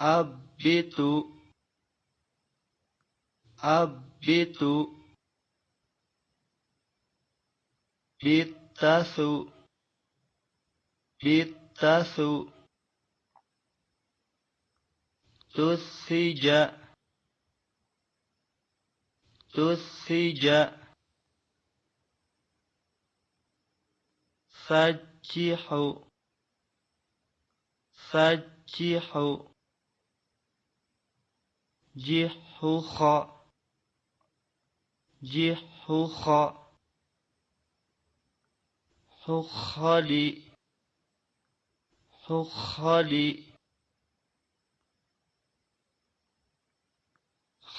أبت أبت بالتث بالتث تثج تثج فجح فجح جحخ جحخ حخلي. حخلي.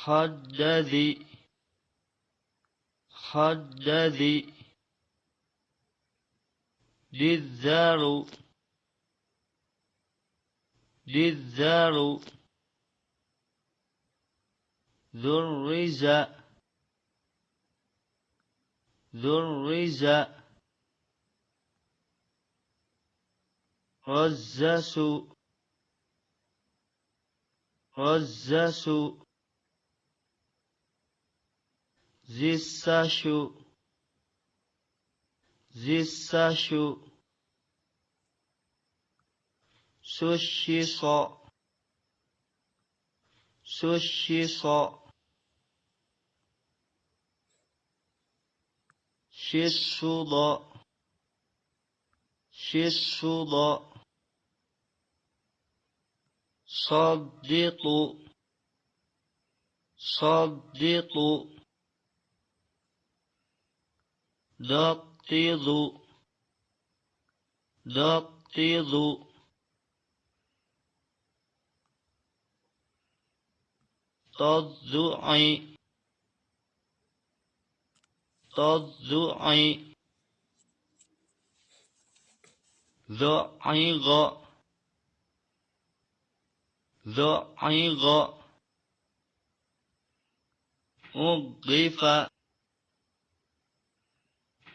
حدذي حدذي للذار للذار ذرز ذرز رزس رزس زساشو زساشو سوشيص سوشيص ششض ششض صدق. صدق. دقيض دقيض تضعي تضعي ذعيغ ذعيغ أضيف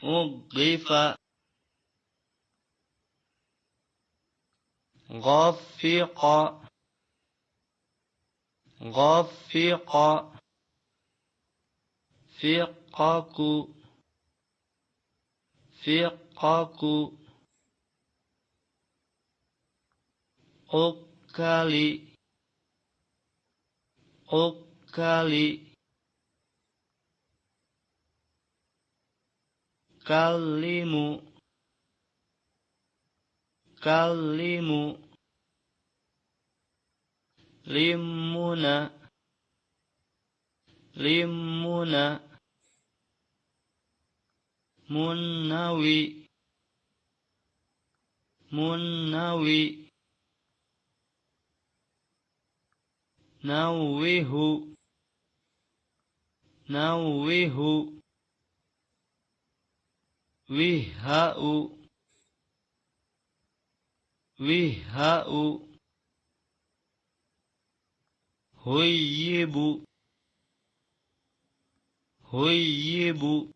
أضيف غفق غفق fiqaku. Fiqaku. Ukali. Ukali. Kalimu. Kalimu. Limuna. Limuna. munawi munawi nawihu nawihu وهاء وهاء هيب هيب